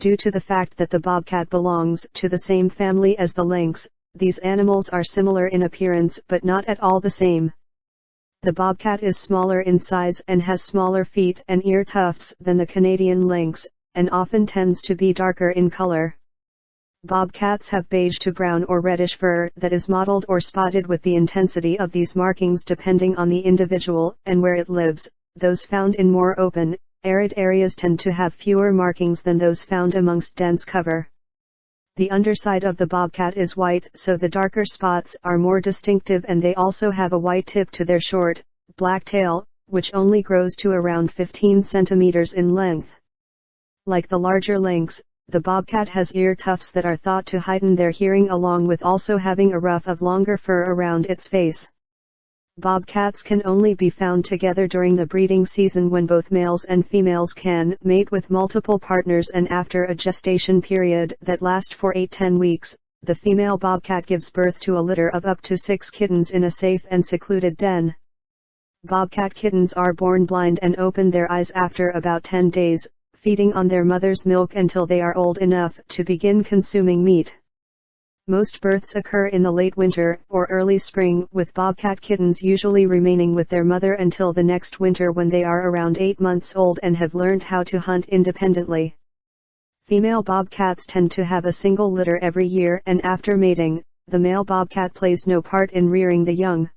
Due to the fact that the bobcat belongs to the same family as the lynx, these animals are similar in appearance but not at all the same. The bobcat is smaller in size and has smaller feet and ear tufts than the Canadian lynx, and often tends to be darker in color. Bobcats have beige to brown or reddish fur that is mottled or spotted with the intensity of these markings depending on the individual and where it lives. Those found in more open, arid areas tend to have fewer markings than those found amongst dense cover. The underside of the bobcat is white so the darker spots are more distinctive and they also have a white tip to their short, black tail, which only grows to around 15 centimeters in length. Like the larger lynx, the bobcat has ear tufts that are thought to heighten their hearing along with also having a ruff of longer fur around its face. Bobcats can only be found together during the breeding season when both males and females can mate with multiple partners and after a gestation period that lasts for 8-10 weeks, the female bobcat gives birth to a litter of up to 6 kittens in a safe and secluded den. Bobcat kittens are born blind and open their eyes after about 10 days, feeding on their mother's milk until they are old enough to begin consuming meat. Most births occur in the late winter or early spring with bobcat kittens usually remaining with their mother until the next winter when they are around 8 months old and have learned how to hunt independently. Female bobcats tend to have a single litter every year and after mating, the male bobcat plays no part in rearing the young.